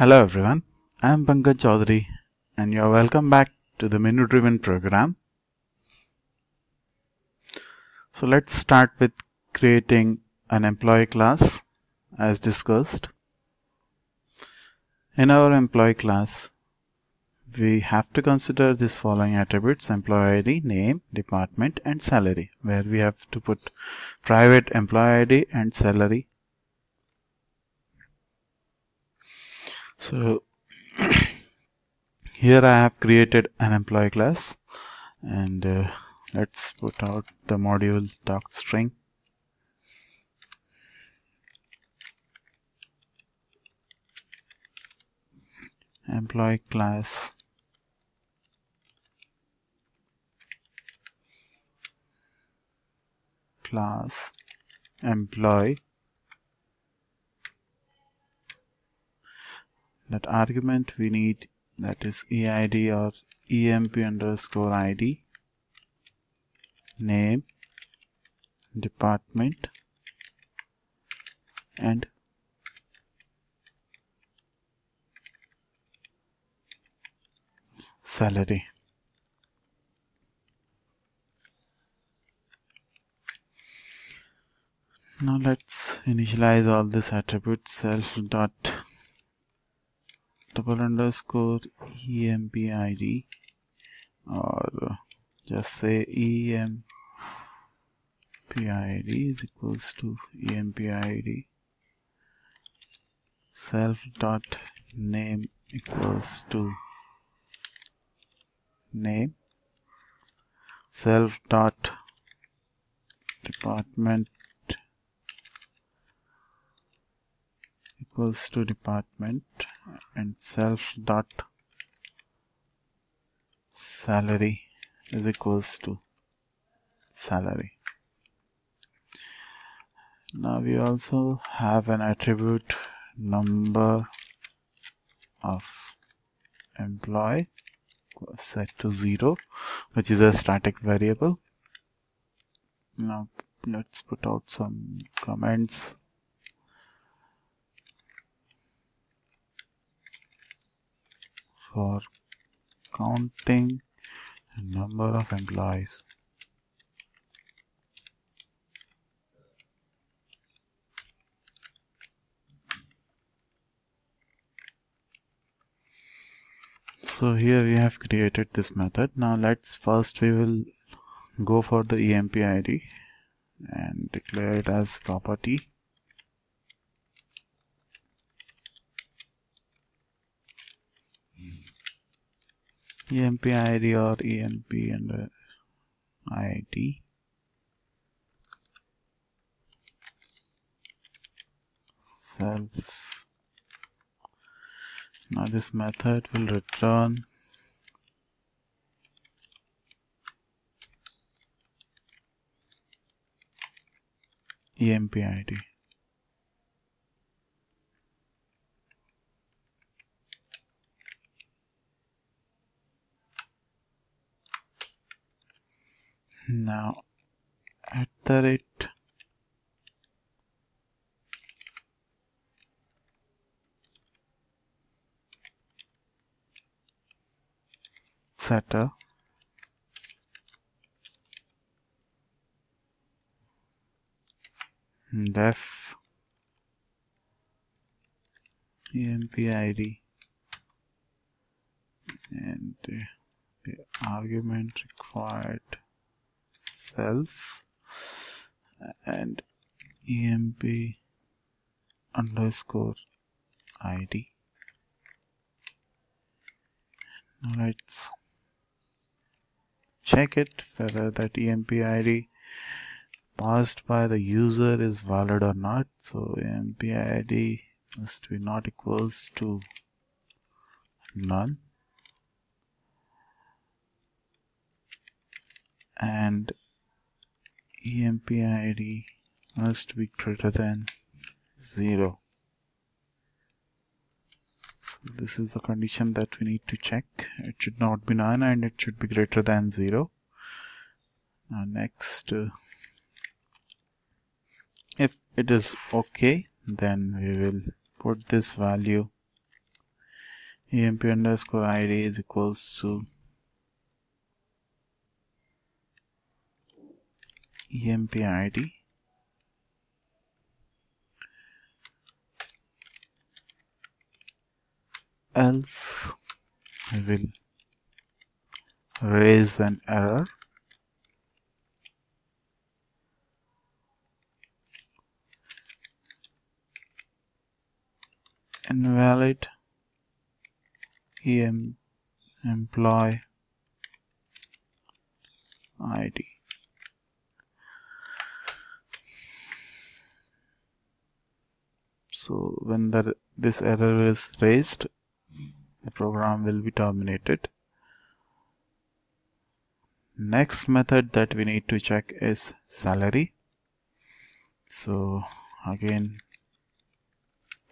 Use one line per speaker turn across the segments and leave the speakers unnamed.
Hello everyone, I am Pankaj Chaudhary and you are welcome back to the menu driven program. So let's start with creating an employee class as discussed. In our employee class, we have to consider these following attributes employee ID, name, department and salary where we have to put private employee ID and salary so here I have created an employee class and uh, let's put out the module doc string. Employee class. Class. Employee that argument we need that is eid or emp underscore id name department and salary. Now let's initialize all these attributes self dot double underscore empid or just say empid is equals to empid self dot name equals to name self dot department equals to department and self dot salary is equals to salary. Now we also have an attribute number of employee set to 0 which is a static variable. Now let's put out some comments for counting number of employees. So here we have created this method. Now let's first we will go for the EMP ID and declare it as property emp id or emp and uh, id self. Now this method will return. Emp id now at the rate. Setter. Def. Empid and the argument required self uh, and emp underscore id now let's check it whether that emp id passed by the user is valid or not. So emp id must be not equals to none. And emp id must be greater than 0 so this is the condition that we need to check. It should not be none and it should be greater than 0 now next uh, if it is okay then we will put this value. Emp underscore id is equals to emp id else I will raise an error. Invalid em employee id so when the this error is raised the program will be terminated. Next method that we need to check is salary. So again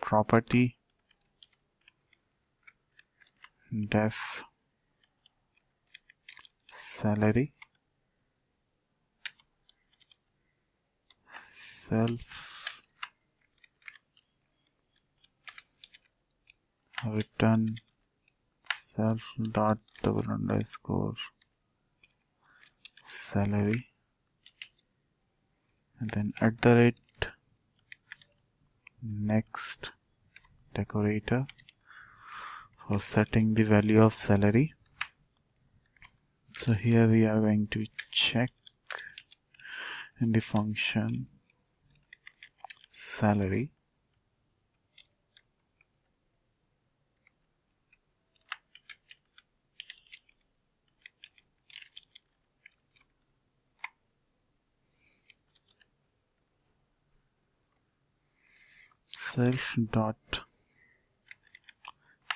property def salary self return self dot double underscore salary. And then at the rate next decorator for setting the value of salary. So here we are going to check in the function salary self dot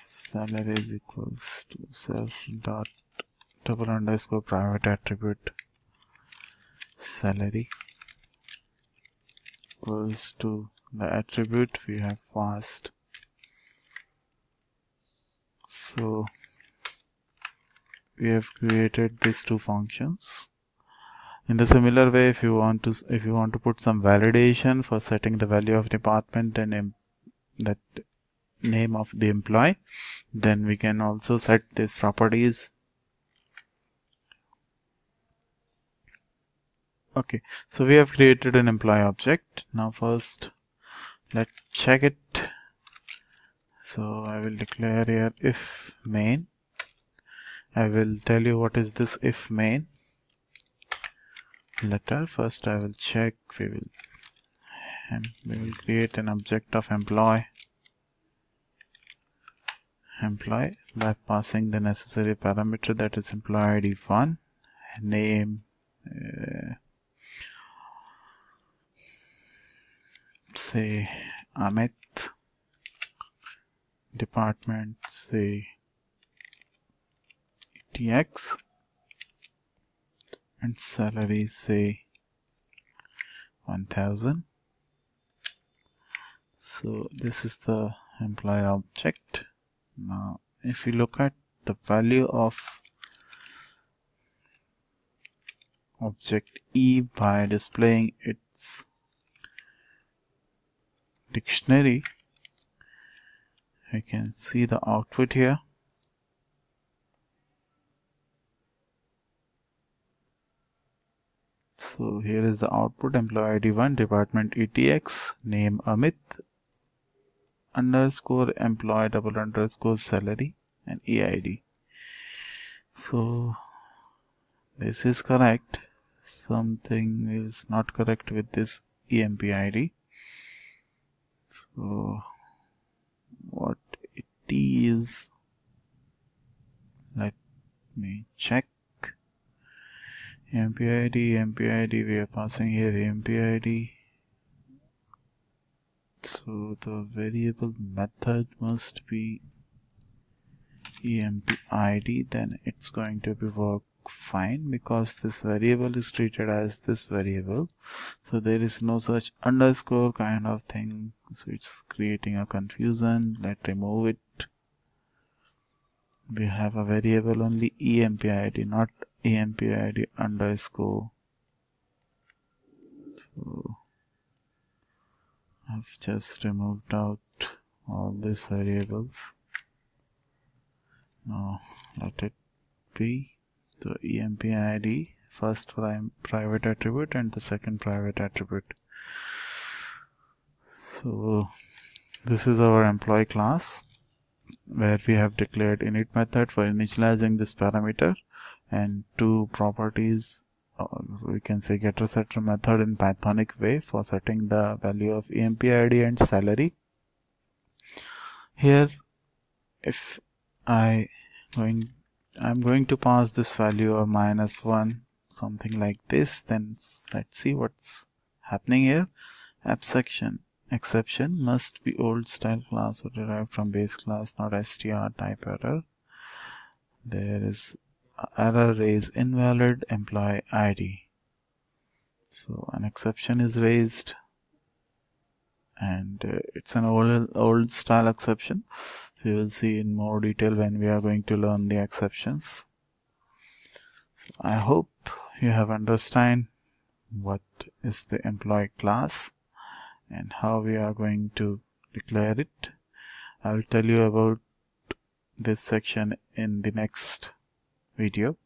salary is equals to self dot double underscore private attribute salary equals to the attribute we have passed. So we have created these two functions in the similar way if you want to if you want to put some validation for setting the value of department and that name of the employee then we can also set these properties. Okay so we have created an employee object. Now first let's check it. So I will declare here if main. I will tell you what is this if main letter. First I will check. We will we will create an object of employee employee by passing the necessary parameter that is employee id 1 name uh, say Amit. Department say TX and salary say 1000 so this is the employee object. Now if you look at the value of object E by displaying its dictionary you can see the output here so here is the output employee id 1 department etx name amit underscore employee double underscore salary and EID. So this is correct. Something is not correct with this EMP ID. So what it is, let me check. EMP ID, EMP ID, we are passing here EMP ID so the variable method must be EMPID, then it's going to be work fine because this variable is treated as this variable. So there is no such underscore kind of thing so it's creating a confusion. Let's remove it. We have a variable only empid not emp id underscore. So I've just removed out all these variables. Now let it be. The emp id first prime private attribute and the second private attribute. So this is our employee class where we have declared init method for initializing this parameter and two properties uh, we can say getter setter method in pythonic way for setting the value of emp id and salary. Here if i going i'm going to pass this value or minus one something like this then let's see what's happening here. App section exception must be old style class or derived from base class not str type error. There is error raise invalid employee id so an exception is raised and uh, it's an old old style exception. We will see in more detail when we are going to learn the exceptions. So i hope you have understand what is the employee class and how we are going to declare it. I will tell you about this section in the next video